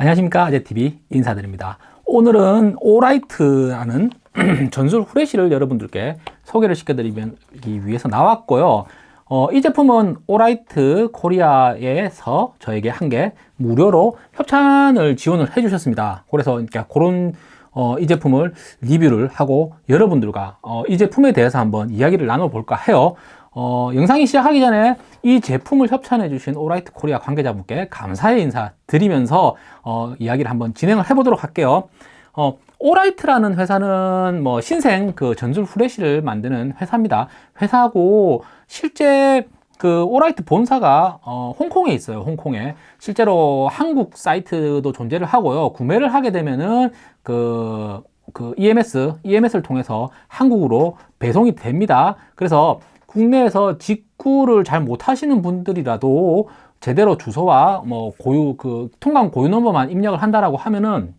안녕하십니까. 아재TV 인사드립니다. 오늘은 오라이트라는 전술 후레쉬를 여러분들께 소개를 시켜드리기 위해서 나왔고요. 어, 이 제품은 오라이트 코리아에서 저에게 한 개 무료로 협찬을 지원을 해 주셨습니다. 그래서 그러니까 그런 어, 이 제품을 리뷰를 하고 여러분들과 어, 이 제품에 대해서 한번 이야기를 나눠볼까 해요 어, 영상이 시작하기 전에 이 제품을 협찬해 주신 오라이트 코리아 관계자분께 감사의 인사 드리면서 어, 이야기를 한번 진행을 해 보도록 할게요. 어, 오라이트라는 회사는 뭐 신생 그 전술 후레쉬를 만드는 회사입니다. 회사고 실제 그 오라이트 본사가 어, 홍콩에 있어요 홍콩에. 실제로 한국 사이트도 존재를 하고요. 구매를 하게 되면은 그, 그 EMS, EMS를 통해서 한국으로 배송이 됩니다. 그래서 국내에서 직구를 잘 못하시는 분들이라도 제대로 주소와 뭐 고유 그 통관 고유 넘버만 입력을 한다라고 하면은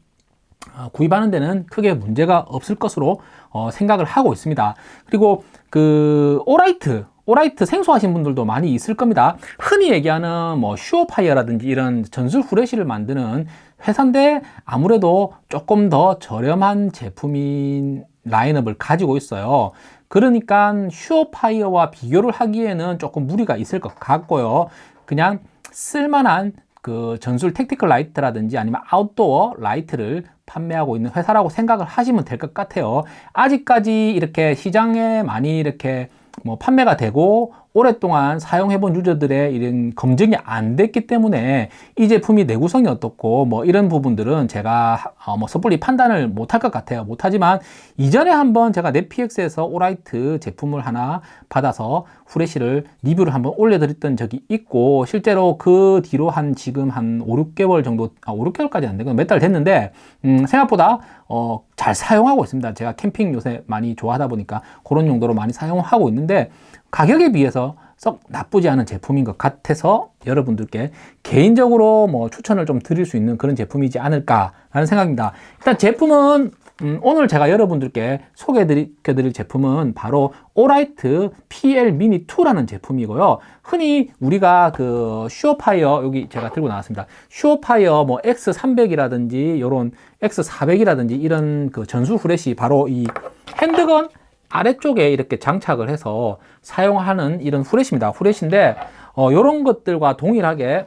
어, 구입하는 데는 크게 문제가 없을 것으로 어, 생각을 하고 있습니다. 그리고 그 오라이트 오라이트 생소하신 분들도 많이 있을 겁니다. 흔히 얘기하는 뭐 슈어파이어라든지 이런 전술 후레쉬를 만드는 회사인데 아무래도 조금 더 저렴한 제품인 라인업을 가지고 있어요. 그러니까 슈어파이어와 비교를 하기에는 조금 무리가 있을 것 같고요. 그냥 쓸만한 그 전술 tactical light라든지 아니면 outdoor light를 판매하고 있는 회사라고 생각을 하시면 될 것 같아요. 아직까지 이렇게 시장에 많이 이렇게 뭐 판매가 되고 오랫동안 사용해본 유저들의 이런 검증이 안 됐기 때문에 이 제품이 내구성이 어떻고 뭐 이런 부분들은 제가 어 뭐 섣불리 판단을 못할 것 같아요. 못하지만 이전에 한번 제가 넷피엑스에서 오라이트 제품을 하나 받아서 후레쉬를 리뷰를 한번 올려드렸던 적이 있고 실제로 그 뒤로 한 지금 한 5, 6개월 정도 아 5, 6개월까지 안 되고 몇 달 됐는데 음, 생각보다 어, 잘 사용하고 있습니다. 제가 캠핑 요새 많이 좋아하다 보니까 그런 용도로 많이 사용하고 있는데 가격에 비해서 썩 나쁘지 않은 제품인 것 같아서 여러분들께 개인적으로 뭐 추천을 좀 드릴 수 있는 그런 제품이지 않을까 라는 생각입니다. 일단 제품은 음, 오늘 제가 여러분들께 소개해 드릴 제품은 바로 오라이트 PL Mini 2라는 제품이고요. 흔히 우리가 그 슈어파이어 여기 제가 들고 나왔습니다. 슈어파이어 뭐 X300이라든지 이런 X400이라든지 이런 그 전술 후레쉬 바로 이 handgun 아래쪽에 이렇게 장착을 해서 사용하는 이런 후레쉬입니다. 후레쉬인데 어, 이런 것들과 동일하게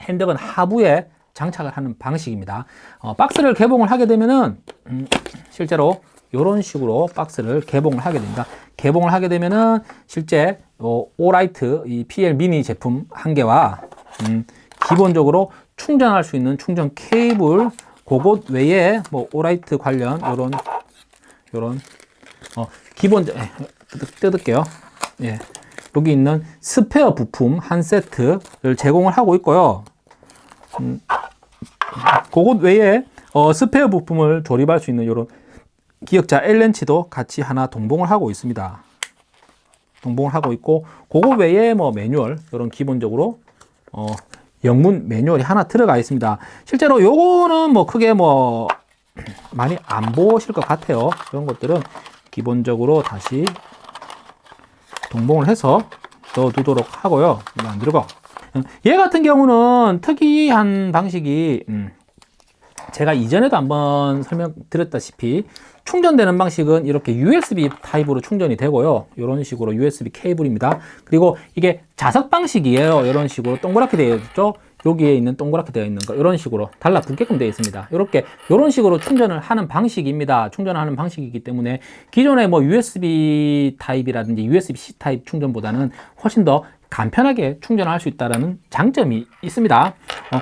핸드건 하부에 장착을 하는 방식입니다. 어, 박스를 개봉을 하게 되면은 음, 실제로 이런 식으로 박스를 개봉을 하게 됩니다. 개봉을 하게 되면은 실제 어, 오라이트 이 PL 미니 제품 한 개와 음, 기본적으로 충전할 수 있는 충전 케이블 그것 외에 뭐 오라이트 관련 이런 이런 어, 기본 에, 뜯을게요. 예. 여기 있는 스페어 부품 한 세트를 제공을 하고 있고요. 음, 그것 외에 어, 스페어 부품을 조립할 수 있는 이런 기역자 L렌치도 같이 하나 동봉을 하고 있습니다. 동봉을 하고 있고 그거 외에 뭐 매뉴얼 이런 기본적으로 어, 영문 매뉴얼이 하나 들어가 있습니다. 실제로 요거는 뭐 크게 뭐 많이 안 보실 것 같아요. 이런 것들은 기본적으로 다시 동봉을 해서 넣어두도록 하고요. 안 들어가. 얘 같은 경우는 특이한 방식이 음, 제가 이전에도 한번 설명드렸다시피 충전되는 방식은 이렇게 USB 타입으로 충전이 되고요 이런 식으로 USB 케이블입니다 그리고 이게 자석 방식이에요 이런 식으로 동그랗게 되어 있죠 여기에 있는 동그랗게 되어 있는 거 이런 식으로 달라붙게끔 되어 있습니다. 이렇게 이런 식으로 충전을 하는 방식입니다. 충전하는 방식이기 때문에 기존의 뭐 USB 타입이라든지 USB-C 타입 충전보다는 훨씬 더 간편하게 충전할 수 있다는 장점이 있습니다. 어,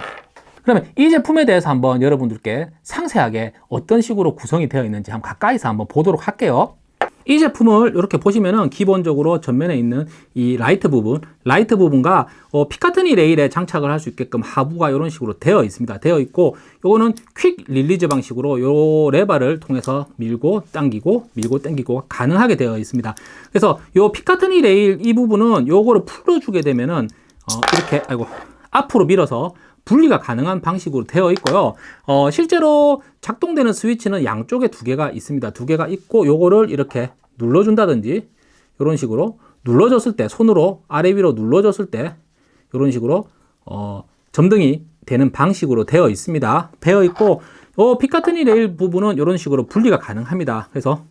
그러면 이 제품에 대해서 한번 여러분들께 상세하게 어떤 식으로 구성이 되어 있는지 한번 가까이서 한번 보도록 할게요 이 제품을 이렇게 보시면은 기본적으로 전면에 있는 이 라이트 부분 라이트 부분과 어, 피카트니 레일에 장착을 할 수 있게끔 하부가 이런 식으로 되어 있습니다. 되어 있고 요거는 quick release 방식으로 요 레버를 통해서 밀고 당기고 밀고 당기고 가능하게 되어 있습니다. 그래서 요 피카트니 레일 이 부분은 요거를 풀어주게 되면은 어, 이렇게 아이고 앞으로 밀어서 분리가 가능한 방식으로 되어 있고요 어, 실제로 작동되는 스위치는 양쪽에 두 개가 있습니다 두 개가 있고 요거를 이렇게 눌러준다든지 이런 식으로 눌러줬을 때 손으로 아래 위로 눌러줬을 때 이런 식으로 어, 점등이 되는 방식으로 되어 있습니다. 되어 있고 어, Picatinny 레일 부분은 이런 식으로 분리가 가능합니다. 그래서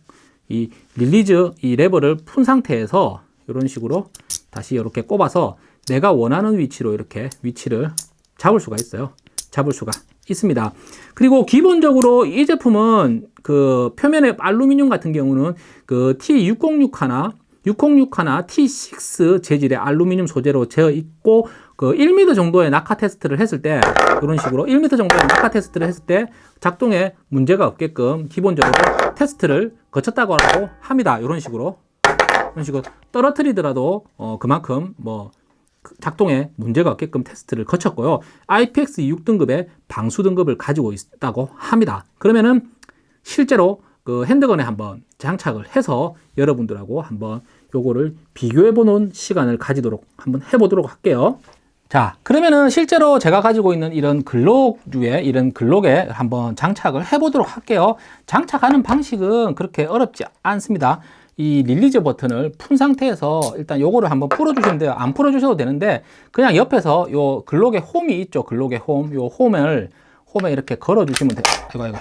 이 release 이 레버를 푼 상태에서 이런 식으로 다시 이렇게 꼽아서 내가 원하는 위치로 이렇게 위치를 잡을 수가 있어요. 잡을 수가 있습니다. 그리고 기본적으로 이 제품은 그 표면에 알루미늄 같은 경우는 그 T606 606 하나 T6 재질의 알루미늄 소재로 되어 있고 그 1m 정도의 낙하 테스트를 했을 때 이런 식으로 1m 정도의 낙하 테스트를 했을 때 작동에 문제가 없게끔 기본적으로 테스트를 거쳤다고 합니다. 이런 식으로 이런 식으로 떨어뜨리더라도 어 그만큼 뭐 작동에 문제가 없게끔 테스트를 거쳤고요. IPX 6등급의 방수 등급을 가지고 있다고 합니다. 그러면은 실제로 그 handgun에 한번 장착을 해서 여러분들하고 한번 요거를 비교해 보는 시간을 가지도록 한번 해보도록 할게요. 자, 그러면은 실제로 제가 가지고 있는 이런 Glock류의 이런 Glock에 한번 장착을 해 보도록 할게요. 장착하는 방식은 그렇게 어렵지 않습니다. 이 release 버튼을 푼 상태에서 일단 요거를 한번 풀어주시면 돼요. 안 풀어주셔도 되는데 그냥 옆에서 요 Glock의 홈이 있죠. Glock의 홈. 요 홈을 홈에 이렇게 걸어주시면 돼요. 이거 이거.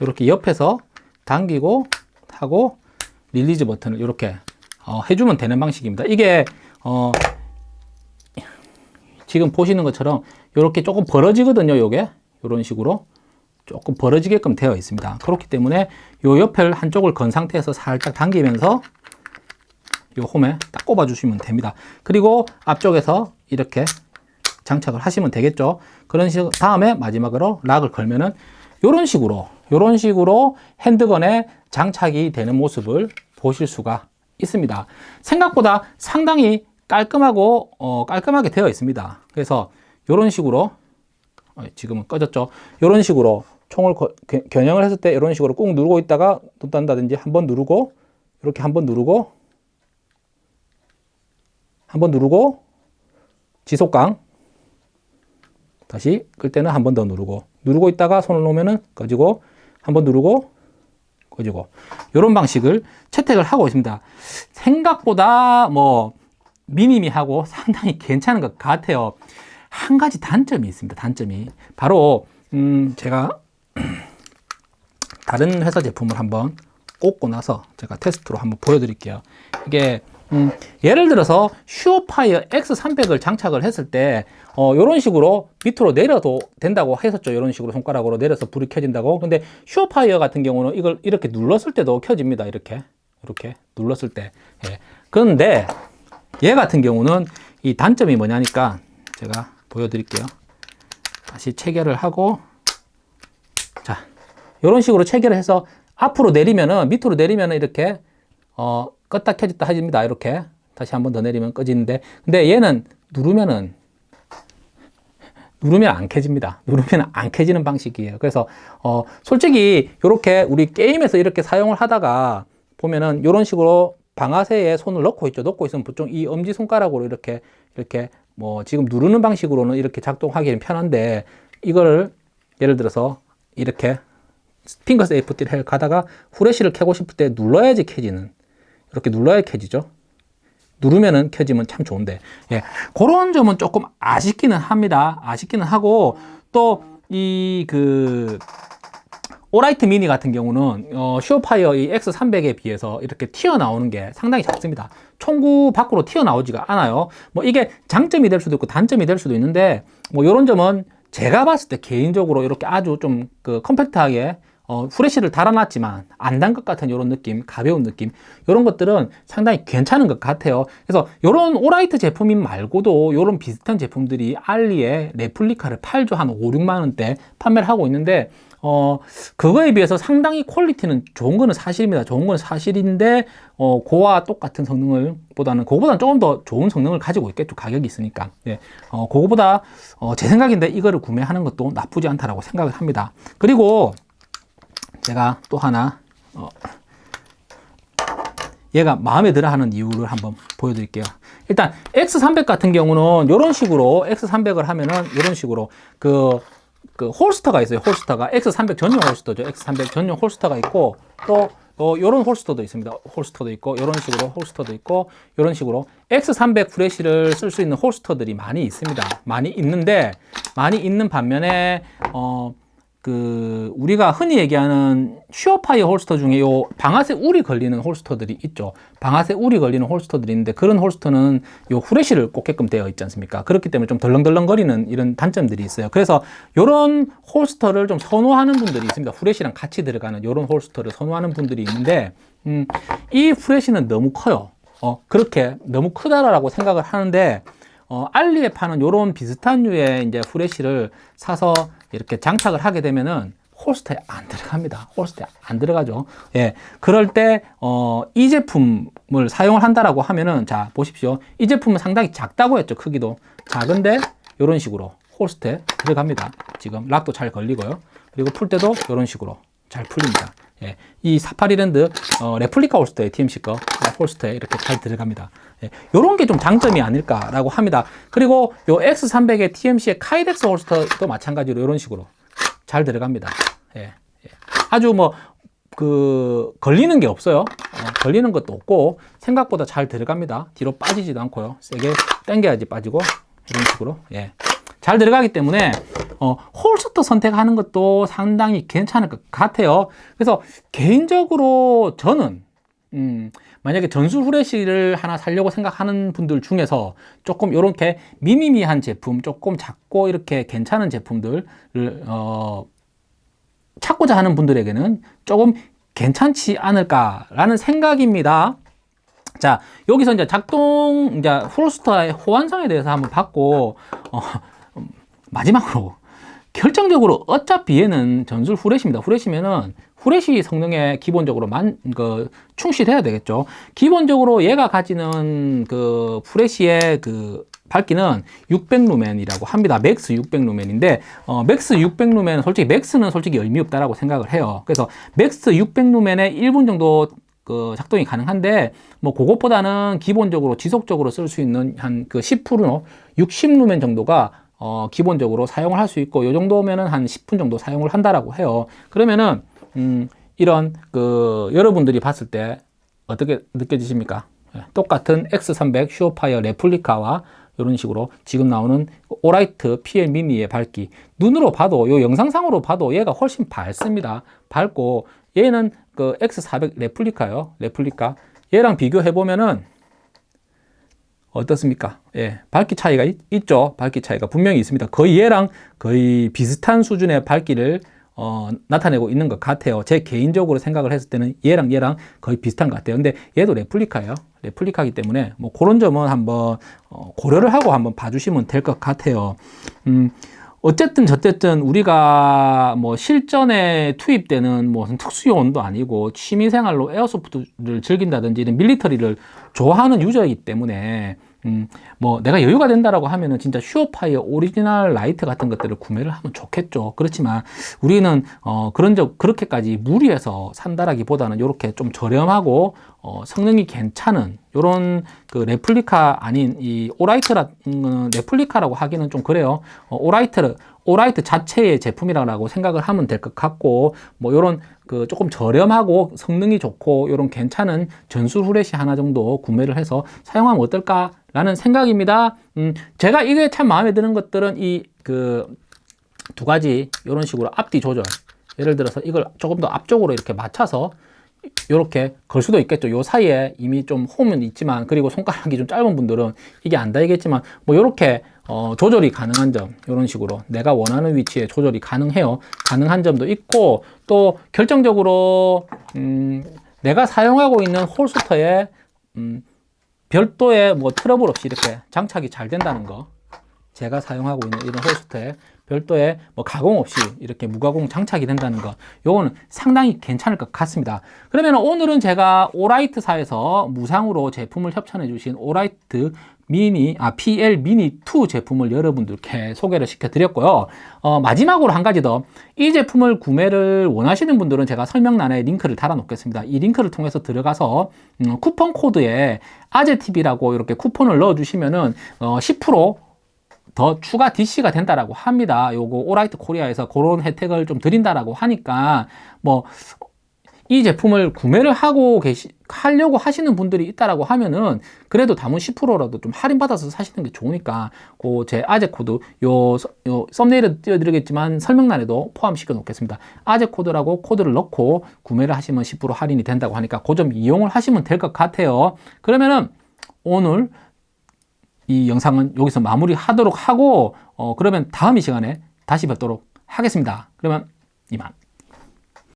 이렇게 옆에서 당기고 하고 release 버튼을 이렇게 어, 해주면 되는 방식입니다. 이게 어, 지금 보시는 것처럼 이렇게 조금 벌어지거든요. 요게 이런 식으로 조금 벌어지게끔 되어 있습니다. 그렇기 때문에 요 옆을 한쪽을 건 상태에서 살짝 당기면서 요 홈에 딱 꼽아 주시면 됩니다. 그리고 앞쪽에서 이렇게 장착을 하시면 되겠죠. 그런 식 다음에 마지막으로 락을 걸면은 이런 식으로 이런 식으로 핸드건에 장착이 되는 모습을 보실 수가 있습니다. 생각보다 상당히 깔끔하고 어, 깔끔하게 되어 있습니다. 그래서 이런 식으로 어, 지금은 꺼졌죠. 이런 식으로 총을 거, 겨냥을 했을 때 이런 식으로 꾹 누르고 있다가 또 딴다든지 한 번 누르고 이렇게 한 번 누르고 한 번 누르고 지속강 다시 끌 때는 한 번 더 누르고 누르고 있다가 손을 놓으면은 꺼지고 한 번 누르고 꺼지고 이런 방식을 채택을 하고 있습니다. 생각보다 뭐 미니미하고 상당히 괜찮은 것 같아요. 한 가지 단점이 있습니다. 단점이 바로 음 제가 다른 회사 제품을 한번 꽂고 나서 제가 테스트로 한번 보여드릴게요. 이게 음, 예를 들어서 SureFire X300을 장착을 했을 때 어, 이런 식으로 밑으로 내려도 된다고 했었죠. 이런 식으로 손가락으로 내려서 불이 켜진다고. 근데 SureFire 같은 경우는 이걸 이렇게 눌렀을 때도 켜집니다. 이렇게 이렇게 눌렀을 때. 예. 그런데 얘 같은 경우는 이 단점이 뭐냐니까 제가 보여드릴게요. 다시 체결을 하고 자 이런 식으로 체결을 해서 앞으로 내리면은 밑으로 내리면은 이렇게 어, 껐다 켜졌다 하집니다. 이렇게 다시 한 번 더 내리면 꺼지는데 근데 얘는 누르면은 누르면 안 켜집니다. 누르면 안 켜지는 방식이에요. 그래서 어, 솔직히 이렇게 우리 게임에서 이렇게 사용을 하다가 보면은 이런 식으로 방아쇠에 손을 넣고 있죠. 넣고 있으면 보통 이 엄지 손가락으로 이렇게 이렇게 뭐 지금 누르는 방식으로는 이렇게 작동하기는 편한데 이거를 예를 들어서 이렇게 finger safety를 가다가 후레쉬를 켜고 싶을 때 눌러야지 켜지는 이렇게 눌러야 켜지죠. 누르면은 켜지면 참 좋은데 예, 그런 점은 조금 아쉽기는 합니다. 아쉽기는 하고 또 이 그 Olight 미니 같은 경우는 어, SureFire 이 X300에 비해서 이렇게 튀어나오는 게 상당히 작습니다. 총구 밖으로 튀어나오지가 않아요. 뭐 이게 장점이 될 수도 있고 단점이 될 수도 있는데 뭐 이런 점은 제가 봤을 때 개인적으로 이렇게 아주 좀 그 컴팩트하게 어, 후레쉬를 달아놨지만 안 단 것 같은 이런 느낌, 가벼운 느낌 이런 것들은 상당히 괜찮은 것 같아요. 그래서 이런 Olight 제품인 말고도 이런 비슷한 제품들이 알리에 레플리카를 팔죠. 한 5, 6만 원대 판매를 하고 있는데 어, 그거에 비해서 상당히 quality는 좋은 거는 사실입니다. 좋은 건 사실인데, 어, 그와 똑같은 성능을 보다는, 그거보다는 조금 더 좋은 성능을 가지고 있겠죠. 가격이 있으니까. 예. 어, 그거보다, 어, 제 생각인데 이거를 구매하는 것도 나쁘지 않다라고 생각을 합니다. 그리고 제가 또 하나, 어, 얘가 마음에 들어 하는 이유를 한번 보여드릴게요. 일단 X300 같은 경우는 이런 식으로 X300을 하면은 이런 식으로 그, 그 홀스터가 있어요. 홀스터가 X300 전용 홀스터죠. X300 전용 홀스터가 있고 또 어, 요런 홀스터도 있습니다. 홀스터도 있고, 요런 식으로 홀스터도 있고, 요런 식으로 X300 프레시를 쓸 수 있는 holster들이 많이 있습니다. 많이 있는데, 많이 있는 반면에, 어, 그 우리가 흔히 얘기하는 SureFire holster 중에 요 방아쇠 울이 걸리는 holster들이 있죠. 방아쇠 울이 걸리는 holster들이 있는데 그런 holster는 요 후레쉬를 꽂게끔 되어 있지 않습니까? 그렇기 때문에 좀 덜렁덜렁 거리는 이런 단점들이 있어요. 그래서 요런 holster를 좀 선호하는 분들이 있습니다. 후레쉬랑 같이 들어가는 요런 holster를 선호하는 분들이 있는데 음, 이 후레쉬는 너무 커요. 어, 그렇게 너무 크다라고 생각을 하는데 어, 알리에 파는 요런 비슷한 류의 이제 후레쉬를 사서 이렇게 장착을 하게 되면은 홀스터에 안 들어갑니다. 홀스터에 안 들어가죠. 예. 그럴 때, 어, 이 제품을 사용을 한다라고 하면은, 자, 보십시오. 이 제품은 상당히 작다고 했죠. 크기도. 작은데, 이런 식으로 홀스터에 들어갑니다. 지금 락도 잘 걸리고요. 그리고 풀 때도 이런 식으로 잘 풀립니다. 예. 이 Safariland, 어, 레플리카 holster에 TMC 거, holster에 이렇게 잘 들어갑니다. 예. 요런 게좀 장점이 아닐까라고 합니다. 그리고 요 X300의 TMC의 Kydex holster도 마찬가지로 이런 식으로 잘 들어갑니다. 예. 예. 아주 뭐, 그, 걸리는 게 없어요. 어, 걸리는 것도 없고, 생각보다 잘 들어갑니다. 뒤로 빠지지도 않고요. 세게 당겨야지 빠지고, 이런 식으로. 예. 잘 들어가기 때문에, 어, 홀스터 선택하는 것도 상당히 괜찮을 것 같아요. 그래서 개인적으로 저는, 음, 만약에 전술 후레쉬를 하나 살려고 생각하는 분들 중에서 조금 이렇게 미니미한 제품, 조금 작고 이렇게 괜찮은 제품들을 어, 찾고자 하는 분들에게는 조금 괜찮지 않을까라는 생각입니다. 자, 여기서 이제 작동, 이제 holster의 호환성에 대해서 한번 봤고, 어, 마지막으로 결정적으로 어차피 얘는 전술 후레쉬입니다. 후레쉬면은 후레쉬 성능에 기본적으로 만, 그, 충실해야 되겠죠. 기본적으로 얘가 가지는 그 후레쉬의 그 밝기는 600루멘이라고 합니다. max 600루멘인데, 어, max 600루멘, 솔직히 max는 솔직히 의미 없다라고 생각을 해요. 그래서 max 600루멘에 1분 정도 그 작동이 가능한데 뭐 그것보다는 기본적으로 지속적으로 쓸 수 있는 한 그 10% 60루멘 정도가 어 기본적으로 사용을 할 수 있고 요 정도면은 한 10분 정도 사용을 한다라고 해요. 그러면은 음, 이런 그 여러분들이 봤을 때 어떻게 느껴지십니까? 예, 똑같은 X300 SureFire 레플리카와 이런 식으로 지금 나오는 Olight PL 미니의 밝기 눈으로 봐도 요 영상상으로 봐도 얘가 훨씬 밝습니다 밝고 얘는 그 X400 레플리카요 레플리카 얘랑 비교해 보면은 어떻습니까? 예, 밝기 차이가 있, 죠 밝기 차이가 분명히 있습니다. 거의 얘랑 거의 비슷한 수준의 밝기를 어, 나타내고 있는 것 같아요. 제 개인적으로 생각을 했을 때는 얘랑 얘랑 거의 비슷한 것 같아요. 근데 얘도 레플리카예요. 레플리카기 때문에 뭐 그런 점은 한번 어, 고려를 하고 한번 봐주시면 될 것 같아요. 음, 어쨌든 저쨌든 우리가 뭐 실전에 투입되는 무슨 특수요원도 아니고 취미생활로 airsoft를 즐긴다든지 이런 military를 좋아하는 user이기 때문에 음, 뭐 내가 여유가 된다라고 하면은 진짜 SureFire 오리지널 라이트 같은 것들을 구매를 하면 좋겠죠. 그렇지만 우리는 어, 그런 적 그렇게까지 무리해서 산다라기보다는 이렇게 좀 저렴하고 어, 성능이 괜찮은 이런 그 레플리카 아닌 이 Olight라 음, 레플리카라고 하기는 좀 그래요. 어, Olight Olight 자체의 제품이라고 생각을 하면 될 것 같고 뭐 이런 그 조금 저렴하고 성능이 좋고 이런 괜찮은 전술 후레쉬 하나 정도 구매를 해서 사용하면 어떨까 라는 생각입니다. 음, 제가 이게 참 마음에 드는 것들은 이 그 두 가지 이런 식으로 앞뒤 조절 예를 들어서 이걸 조금 더 앞쪽으로 이렇게 맞춰서 이렇게 걸 수도 있겠죠. 요 사이에 이미 좀 홈은 있지만 그리고 손가락이 좀 짧은 분들은 이게 안 닿이겠지만 뭐 이렇게 어, 조절이 가능한 점 이런 식으로 내가 원하는 위치에 조절이 가능해요. 가능한 점도 있고 또 결정적으로 음, 내가 사용하고 있는 홀스터에 음, 별도의 뭐 트러블 없이 이렇게 장착이 잘 된다는 거 제가 사용하고 있는 이런 홀스터에 별도의 뭐 가공 없이 이렇게 무가공 장착이 된다는 거 요거는 상당히 괜찮을 것 같습니다 그러면 오늘은 제가 오라이트사에서 무상으로 제품을 협찬해 주신 오라이트 미니, 아, PL 미니 2 제품을 여러분들께 소개를 시켜 드렸고요. 어, 마지막으로 한 가지 더. 이 제품을 구매를 원하시는 분들은 제가 설명란에 링크를 달아 놓겠습니다. 이 링크를 통해서 들어가서 음, 쿠폰 코드에 아재TV라고 이렇게 쿠폰을 넣어 주시면은 어, 10% 더 추가 DC가 된다라고 합니다. 요거 Olight Korea에서 그런 혜택을 좀 드린다라고 하니까 뭐 이 제품을 구매를 하고 계시 하려고 하시는 분들이 있다라고 하면은 그래도 다만 10%라도 좀 할인 받아서 사시는 게 좋으니까 그 제 아재 코드 요, 서- 요 썸네일에 띄워드리겠지만 설명란에도 포함시켜 놓겠습니다 아재 코드라고 코드를 넣고 구매를 하시면 10% 할인이 된다고 하니까 그 점 이용을 하시면 될 것 같아요 그러면은 오늘 이 영상은 여기서 마무리 하도록 하고 어 그러면 다음 이 시간에 다시 뵙도록 하겠습니다. 그러면 이만